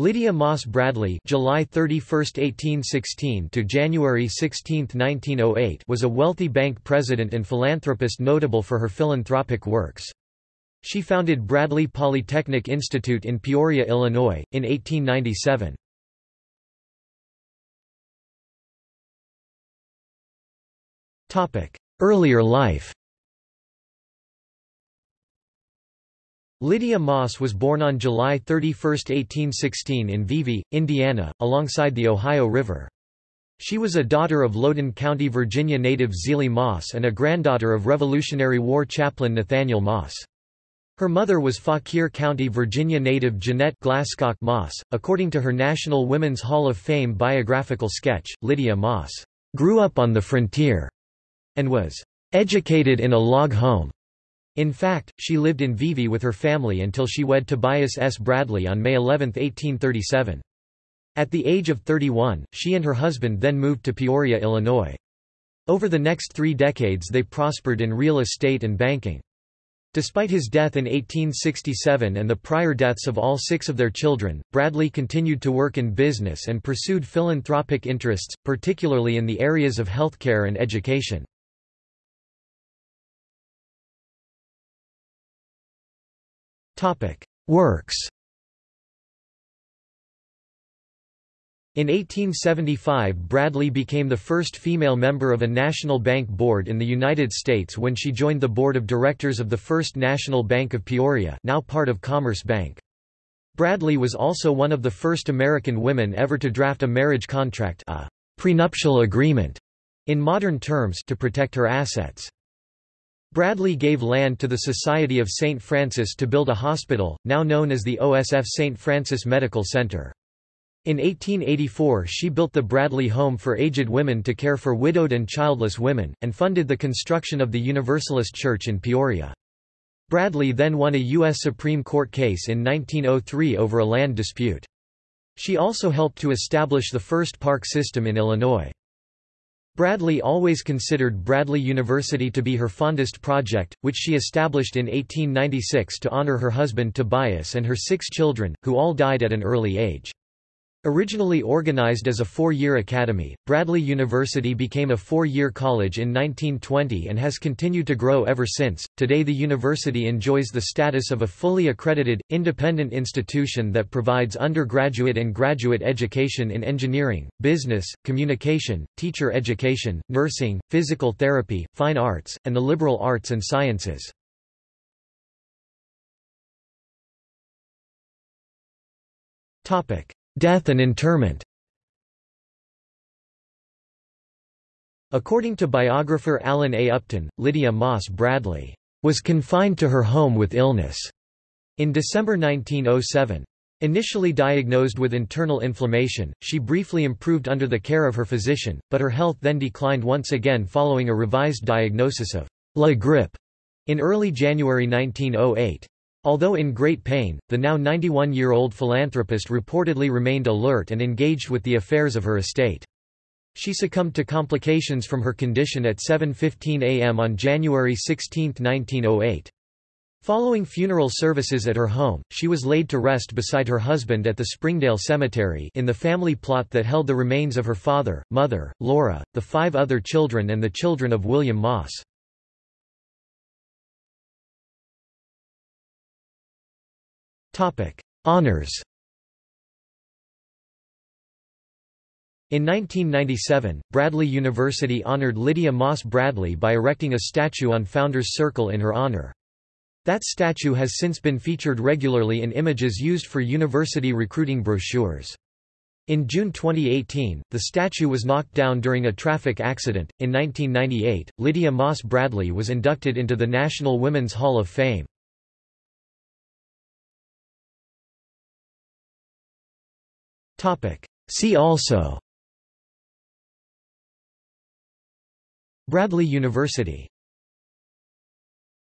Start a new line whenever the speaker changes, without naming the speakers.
Lydia Moss Bradley July 31, 1816 to January 16, 1908 was a wealthy bank president and philanthropist notable for her philanthropic works. She founded Bradley Polytechnic Institute in Peoria, Illinois, in 1897. Earlier life Lydia Moss was born on July 31, 1816 in Vevey, Indiana, alongside the Ohio River. She was a daughter of Loudoun County, Virginia native Zelie Moss and a granddaughter of Revolutionary War chaplain Nathaniel Moss. Her mother was Fauquier County, Virginia native Jeanette Glasscock Moss. According to her National Women's Hall of Fame biographical sketch, Lydia Moss grew up on the frontier and was educated in a log home. In fact, she lived in Vevey with her family until she wed Tobias S. Bradley on May 11, 1837. At the age of 31, she and her husband then moved to Peoria, Illinois. Over the next three decades they prospered in real estate and banking. Despite his death in 1867 and the prior deaths of all six of their children, Bradley continued to work in business and pursued philanthropic interests, particularly in the areas of healthcare and education. Works In 1875 Bradley became the first female member of a national bank board in the United States when she joined the board of directors of the First National Bank of Peoria now part of Commerce Bank. Bradley was also one of the first American women ever to draft a marriage contract a prenuptial agreement in modern terms to protect her assets. Bradley gave land to the Society of St. Francis to build a hospital, now known as the OSF St. Francis Medical Center. In 1884 she built the Bradley Home for Aged Women to care for widowed and childless women, and funded the construction of the Universalist Church in Peoria. Bradley then won a U.S. Supreme Court case in 1903 over a land dispute. She also helped to establish the first park system in Illinois. Bradley always considered Bradley University to be her fondest project, which she established in 1896 to honor her husband Tobias and her six children, who all died at an early age. Originally organized as a four-year academy, Bradley University became a four-year college in 1920 and has continued to grow ever since. Today the university enjoys the status of a fully accredited, independent institution that provides undergraduate and graduate education in engineering, business, communication, teacher education, nursing, physical therapy, fine arts, and the liberal arts and sciences. Topic Death and interment According to biographer Alan A. Upton, Lydia Moss Bradley was confined to her home with illness in December 1907. Initially diagnosed with internal inflammation, she briefly improved under the care of her physician, but her health then declined once again following a revised diagnosis of la grippe in early January 1908. Although in great pain, the now 91-year-old philanthropist reportedly remained alert and engaged with the affairs of her estate. She succumbed to complications from her condition at 7.15 am on January 16, 1908. Following funeral services at her home, she was laid to rest beside her husband at the Springdale Cemetery in the family plot that held the remains of her father, mother, Laura, the five other children and the children of William Moss. Honours In 1997, Bradley University honored Lydia Moss Bradley by erecting a statue on Founders Circle in her honor. That statue has since been featured regularly in images used for university recruiting brochures. In June 2018, the statue was knocked down during a traffic accident. In 1998, Lydia Moss Bradley was inducted into the National Women's Hall of Fame. See also Bradley University